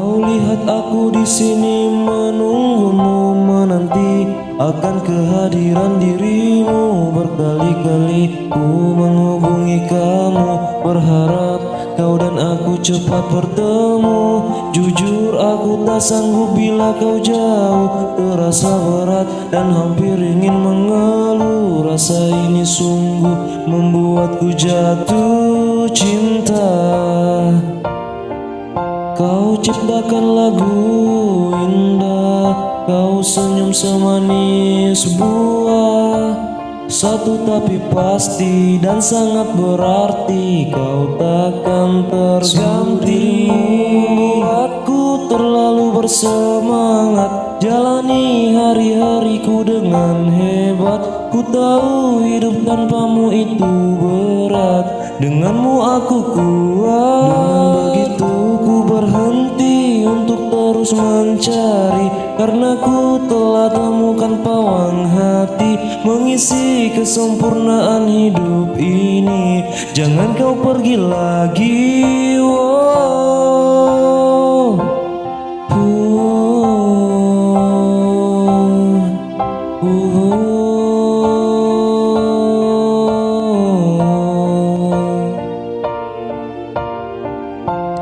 Kau lihat aku di sini menunggumu menanti akan kehadiran dirimu. Berkali-kali ku menghubungi kamu berharap kau dan aku cepat bertemu. Jujur aku tak sanggup bila kau jauh. Terasa berat dan hampir ingin mengeluh. Rasa ini sungguh membuatku jatuh cinta Kau ciptakan lagu indah Kau senyum semanis buah. Satu tapi pasti dan sangat berarti Kau takkan terganti. Membuatku terlalu bersemangat Jalani hari-hariku dengan hebat. Ku tahu hidup tanpamu itu berat Denganmu aku kuat mencari Karena ku telah temukan pawang hati Mengisi kesempurnaan hidup ini Jangan kau pergi lagi wow.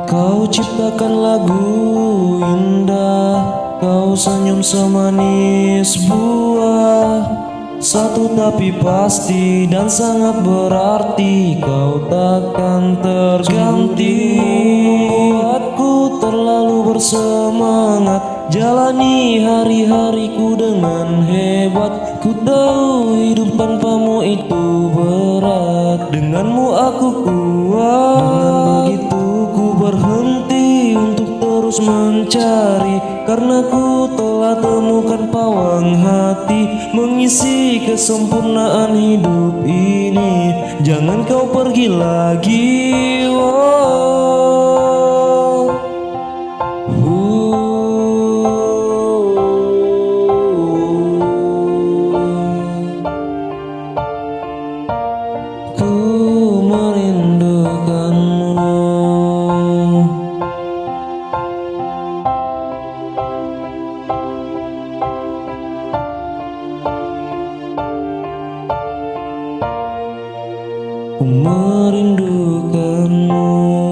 Kau ciptakan lagu indah Kau senyum semanis buah. Satu tapi pasti dan sangat berarti Kau takkan terganti. Membuatku terlalu bersemangat Jalani hari-hariku dengan hebat. Ku tahu hidup tanpamu itu berat Denganmu aku kuat terus mencari Karena ku telah temukan pawang hati Mengisi kesempurnaan hidup ini Jangan kau pergi lagi wow. merindukanmu.